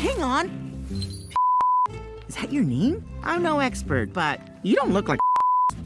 hang on. Is that your name? I'm no expert, but you don't look like